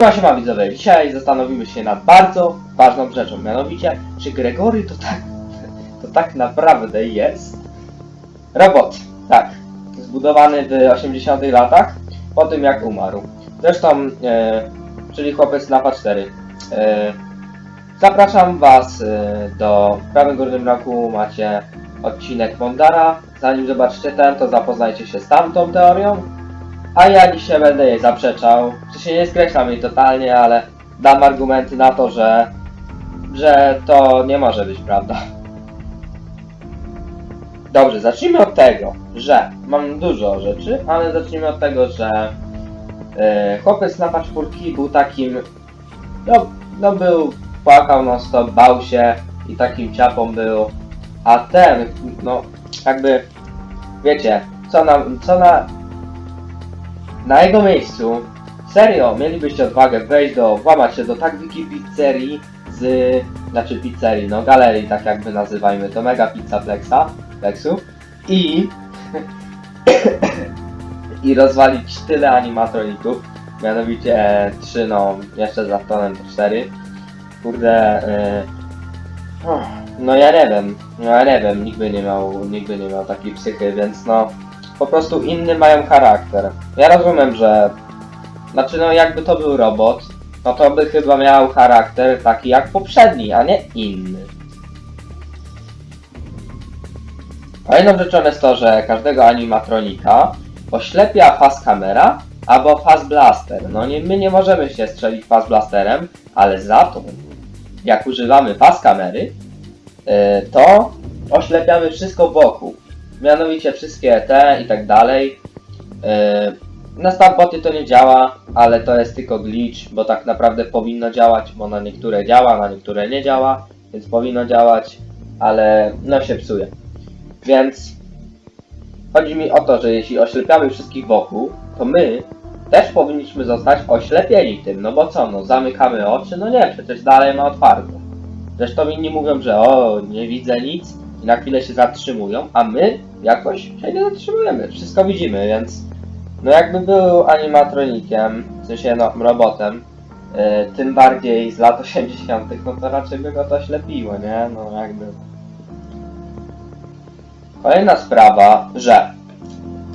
Właśnie ma widzowie, dzisiaj zastanowimy się nad bardzo ważną rzeczą, mianowicie, czy Gregory to tak, to tak naprawdę jest robot, tak, zbudowany w 80 latach, po tym jak umarł. Zresztą, e, czyli chłopiec na 4. E, zapraszam was e, do w prawym górnym rogu macie odcinek Mondara. Zanim zobaczycie ten, to zapoznajcie się z tamtą teorią. A ja dzisiaj będę jej zaprzeczał. Się nie skreślam jej totalnie, ale dam argumenty na to, że, że to nie może być prawda. Dobrze, zacznijmy od tego, że mam dużo rzeczy, ale zacznijmy od tego, że e, chłopiec na paczpórki był takim, no, no był, płakał non stop, bał się i takim ciapą był, a ten, no jakby, wiecie, co na, co na, na jego miejscu, serio, mielibyście odwagę wejść do, włamać się do tak wielkiej pizzerii z, znaczy pizzerii, no galerii, tak jakby nazywajmy to, mega pizza Plexa, Plexu i i rozwalić tyle animatroników, mianowicie e, trzy, no jeszcze z Aftonem to cztery. Kurde, oh, no ja nie wiem, no ja nie wiem, nikt by nie miał, nikt by nie miał takiej psychy, więc no po prostu inny mają charakter. Ja rozumiem, że znaczy no jakby to był robot, no to by chyba miał charakter taki jak poprzedni, a nie inny. Kolejną rzeczą jest to, że każdego animatronika oślepia fast kamera albo fast blaster. No nie, my nie możemy się strzelić fast blasterem, ale za to jak używamy fast kamery, yy, to oślepiamy wszystko wokół. Mianowicie wszystkie te i tak dalej. Yy, na Starboty to nie działa, ale to jest tylko glitch, bo tak naprawdę powinno działać, bo na niektóre działa, na niektóre nie działa, więc powinno działać, ale no się psuje. Więc chodzi mi o to, że jeśli oślepiamy wszystkich wokół, to my też powinniśmy zostać oślepieni tym, no bo co, no zamykamy oczy? No nie, przecież dalej ma otwarte. Zresztą inni mówią, że o, nie widzę nic i na chwilę się zatrzymują, a my jakoś się nie zatrzymujemy, wszystko widzimy, więc no jakby był animatronikiem, w sensie no robotem, yy, tym bardziej z lat 80., no to raczej by go to oślepiło, nie? No jakby... Kolejna sprawa, że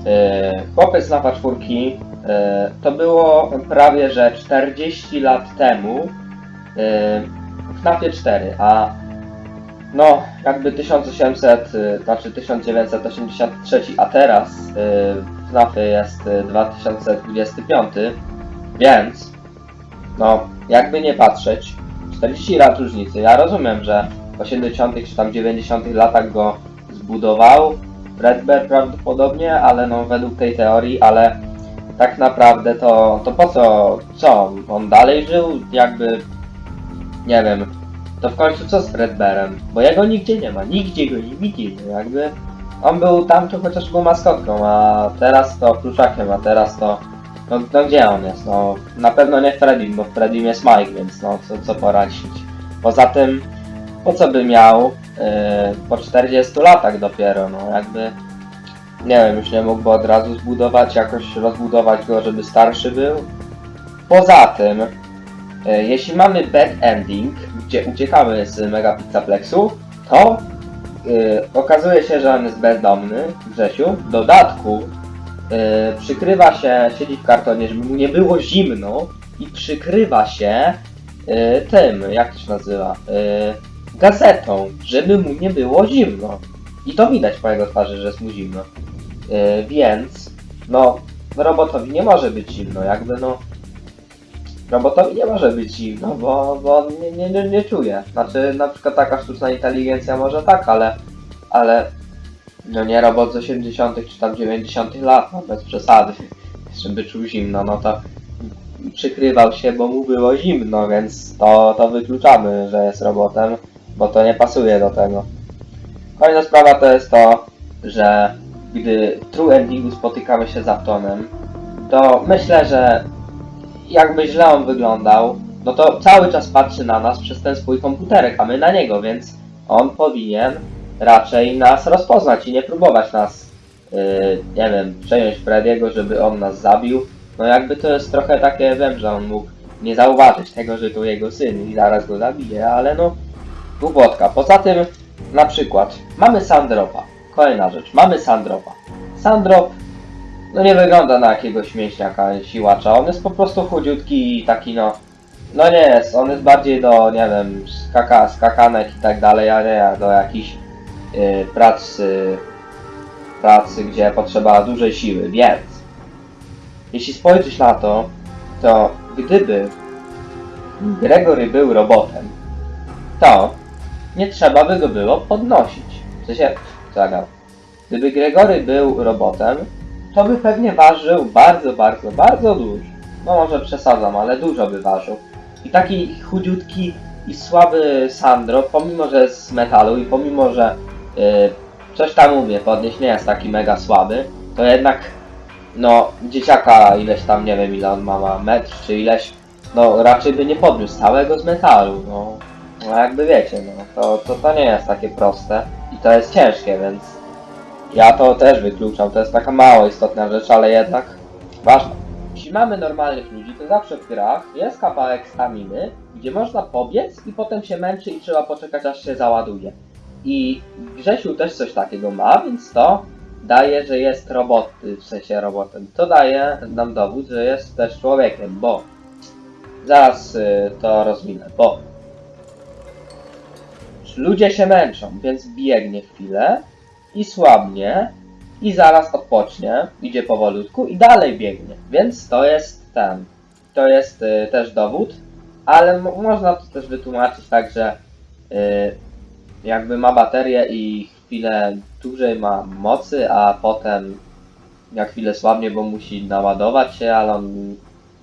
yy, chłopiec na czwórki yy, to było prawie że 40 lat temu yy, w FNAFie 4, a no jakby 1800, yy, znaczy 1983, a teraz yy, w FNAFie jest yy, 2025, więc no jakby nie patrzeć, 40 lat różnicy, ja rozumiem, że w 80 czy tam 90 latach go zbudował Redbear prawdopodobnie, ale no według tej teorii, ale tak naprawdę to, to po co, co, on dalej żył, jakby, nie wiem, to w końcu co z Fredbearem, bo jego nigdzie nie ma, nigdzie go nie widzimy, jakby, on był tam, to chociaż był maskotką, a teraz to pluszakiem, a teraz to, no, no gdzie on jest, no, na pewno nie Freddy, bo Freddy jest Mike, więc no, co, co poradzić. Poza tym, po co by miał Yy, po 40 latach dopiero, no jakby nie wiem, już nie mógłby od razu zbudować, jakoś rozbudować go, żeby starszy był. Poza tym, jeśli mamy bad ending, gdzie uciekamy z Mega Pizzaplexu, to yy, okazuje się, że on jest bezdomny, Grzesiu. W dodatku yy, przykrywa się, siedzi w kartonie, żeby mu nie było zimno i przykrywa się yy, tym, jak to się nazywa, gazetą, żeby mu nie było zimno. I to widać po jego twarzy, że jest mu zimno. Więc, no, robotowi nie może być zimno, jakby no. Robotowi nie może być zimno, bo, bo on nie, nie, nie, nie czuje. Znaczy, na przykład taka sztuczna inteligencja może tak, ale, ale, no nie robot z 80 czy tam 90 lat, no bez przesady, żeby czuł zimno, no to przykrywał się, bo mu było zimno, więc to, to wykluczamy, że jest robotem bo to nie pasuje do tego. Kolejna sprawa to jest to, że gdy w True Endingu spotykamy się z Aptonem, to myślę, że jakby źle on wyglądał, no to cały czas patrzy na nas przez ten swój komputerek, a my na niego, więc on powinien raczej nas rozpoznać i nie próbować nas, yy, nie wiem, przejąć Frediego, żeby on nas zabił. No jakby to jest trochę takie, wiem, że on mógł nie zauważyć tego, że to jego syn i zaraz go zabije, ale no, głupotka. Poza tym, na przykład, mamy Sandropa. Kolejna rzecz, mamy Sandropa. Sandrop, no nie wygląda na jakiegoś mięśniaka, siłacza, on jest po prostu chudziutki i taki no, no nie jest, on jest bardziej do, nie wiem, skaka, skakanek i tak dalej, a nie do jakichś y, prac, y, pracy, gdzie potrzeba dużej siły, więc jeśli spojrzysz na to, to gdyby Gregory był robotem, to nie trzeba by go było podnosić. W sensie, czekaj, gdyby Gregory był robotem, to by pewnie ważył bardzo, bardzo, bardzo dużo. No może przesadzam, ale dużo by ważył. I taki chudziutki i słaby Sandro, pomimo że jest z metalu i pomimo że yy, coś tam umie podnieść, nie jest taki mega słaby, to jednak no dzieciaka ileś tam, nie wiem ile on ma, ma metr czy ileś, no raczej by nie podniósł całego z metalu, no. No jakby wiecie, no to, to, to nie jest takie proste i to jest ciężkie, więc ja to też wykluczam, to jest taka mało istotna rzecz, ale jednak ważna. Jeśli mamy normalnych ludzi, to zawsze w grach jest kawałek staminy, gdzie można pobiec i potem się męczy i trzeba poczekać aż się załaduje. I Grzesiu też coś takiego ma, więc to daje, że jest robot, w sensie robotem. To daje nam dowód, że jest też człowiekiem, bo zaraz y, to rozwinę, bo ludzie się męczą, więc biegnie chwilę i słabnie i zaraz odpocznie, idzie powolutku i dalej biegnie. Więc to jest ten, to jest y, też dowód, ale mo- można to też wytłumaczyć tak, że y, jakby ma baterię i chwilę dłużej ma mocy, a potem jak chwilę słabnie, bo musi naładować się, ale on...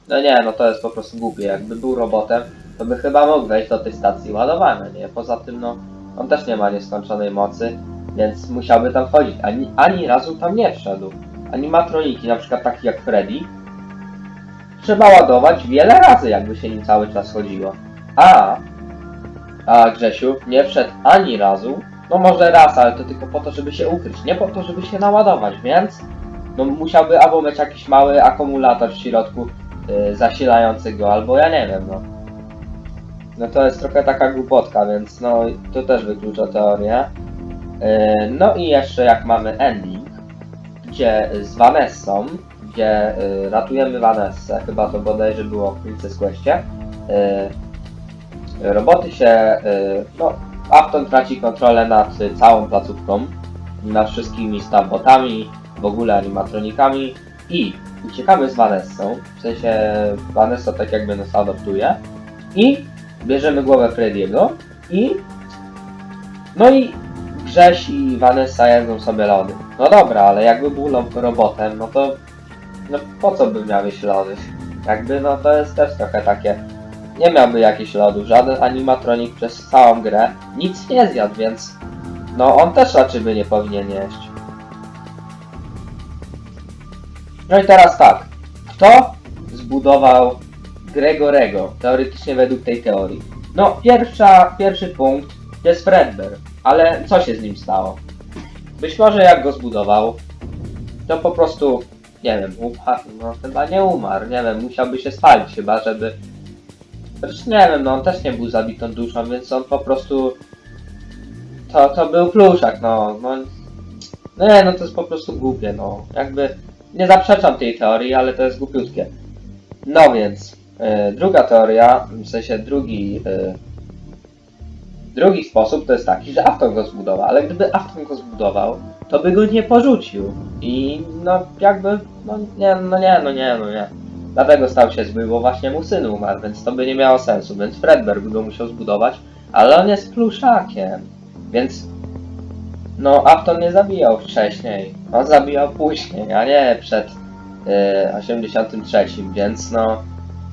No nie, no to jest po prostu głupie. Jakby był robotem, to by chyba mógł wejść do tej stacji ładowania, nie? Poza tym, no, on też nie ma nieskończonej mocy, więc musiałby tam wchodzić. Ani, ani razu tam nie wszedł. Animatroniki, na przykład takie jak Freddy, trzeba ładować wiele razy, jakby się nim cały czas chodziło. A, a Grzesiu nie wszedł ani razu, no może raz, ale to tylko po to, żeby się ukryć, nie po to, żeby się naładować, więc no musiałby albo mieć jakiś mały akumulator w środku yy, zasilający go, albo ja nie wiem, no. No to jest trochę taka głupotka, więc no to też wyklucza teorię. Yy, no i jeszcze jak mamy ending, gdzie z Vanessą, gdzie yy, ratujemy Vanessę, chyba to bodajże było w Princess Questie, yy, roboty się, no Afton traci kontrolę nad całą placówką, nad wszystkimi stambotami, w ogóle animatronikami i uciekamy z Vanessą, w sensie Vanessa tak jakby nas adoptuje i bierzemy głowę Frediego i no i Grześ i Vanessa jedzą sobie lody. No dobra, ale jakby był lo- robotem, no to no po co by miały się lody? Jakby no to jest też trochę takie nie miałby jakichś lodów, żaden animatronik przez całą grę nic nie zjadł, więc no on też raczej by nie powinien jeść. No i teraz tak, kto zbudował Gregorego, teoretycznie według tej teorii? No, pierwsza, pierwszy punkt to jest Fredbear, ale co się z nim stało? Być może jak go zbudował, to po prostu, nie wiem, umarł, no chyba nie umarł, nie wiem, musiałby się spalić chyba, żeby Zresztą nie wiem, no on też nie był zabitą duszą, więc on po prostu... To, to był pluszak, no, no... No nie, no to jest po prostu głupie, no. Jakby... Nie zaprzeczam tej teorii, ale to jest głupiutkie. No więc... e, druga teoria, w sensie drugi... e, drugi sposób to jest taki, że Afton go zbudował, ale gdyby Afton go zbudował, to by go nie porzucił. I no jakby... No nie, no nie, no nie, no nie. Dlatego stał się zły, bo właśnie mu syn umarł, więc to by nie miało sensu, więc Fredbear by go musiał zbudować, ale on jest pluszakiem, więc no Afton nie zabijał wcześniej, on zabijał później, a nie przed y, 83, więc no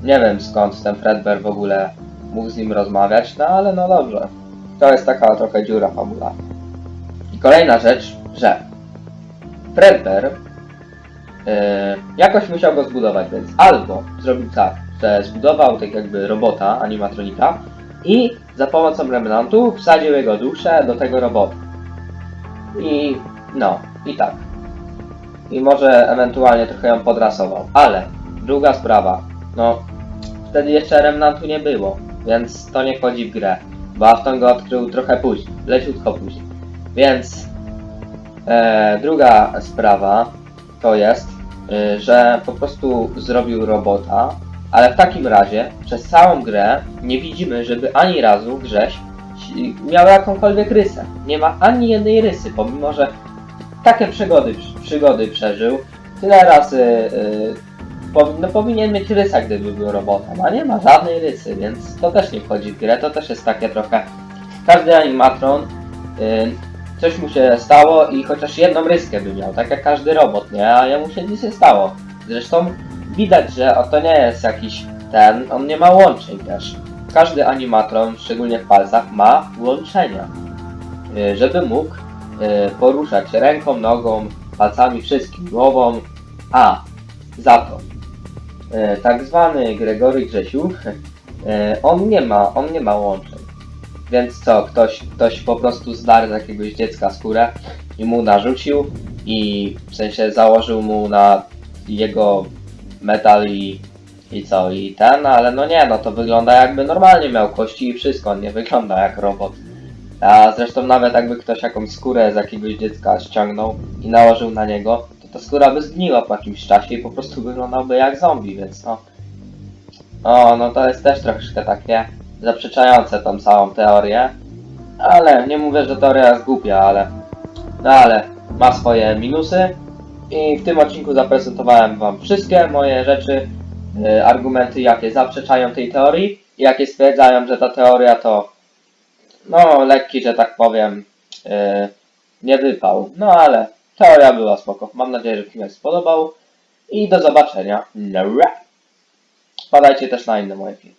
nie wiem skąd ten Fredbear w ogóle mógł z nim rozmawiać, no ale no dobrze, to jest taka trochę dziura fabularna. I kolejna rzecz, że Fredbear Yy, jakoś musiał go zbudować, więc albo zrobił tak, że zbudował tak jakby robota, animatronika i za pomocą remnantu wsadził jego duszę do tego robota. I no, i tak. I może ewentualnie trochę ją podrasował. Ale druga sprawa, no wtedy jeszcze Remnantu nie było, więc to nie wchodzi w grę. Bo Afton go odkrył trochę później, leciutko później. Więc e, druga sprawa to jest, y, że po prostu zrobił robota, ale w takim razie przez całą grę nie widzimy, żeby ani razu Grześ miał jakąkolwiek rysę. Nie ma ani jednej rysy, pomimo że takie przygody, przygody przeżył, tyle razy y, powinno, powinien mieć rysa, gdyby był robotem, a nie ma żadnej rysy, więc to też nie wchodzi w grę, to też jest takie trochę... Każdy animatron, y, coś mu się stało i chociaż jedną ryskę by miał, tak jak każdy robot, nie? A jemu się nic nie stało. Zresztą widać, że to nie jest jakiś ten, on nie ma łączeń też. Każdy animatron, szczególnie w palcach, ma łączenia, y, żeby mógł y, poruszać ręką, nogą, palcami, wszystkim, głową. A, za to, tak zwany Gregory Grzesiu, y, on nie ma, on nie ma łączeń. Więc co, ktoś, ktoś po prostu zdarł z jakiegoś dziecka skórę i mu narzucił i w sensie założył mu na jego metal i, i co, i ten, ale no nie, no to wygląda jakby normalnie miał kości i wszystko, on nie wygląda jak robot. A zresztą nawet jakby ktoś jakąś skórę z jakiegoś dziecka ściągnął i nałożył na niego, ta skóra by zgniła po jakimś czasie i po prostu wyglądałby jak zombie, więc no. O, no to jest też troszeczkę takie zaprzeczające tą całą teorię. Ale nie mówię, że teoria jest głupia, ale. No ale ma swoje minusy. I w tym odcinku zaprezentowałem Wam wszystkie moje rzeczy, y, argumenty, jakie zaprzeczają tej teorii i jakie stwierdzają, że ta teoria to no lekki, że tak powiem, y, nie wypał. No ale teoria była spoko. Mam nadzieję, że film się spodobał i do zobaczenia. Wpadajcie też na inne moje filmy.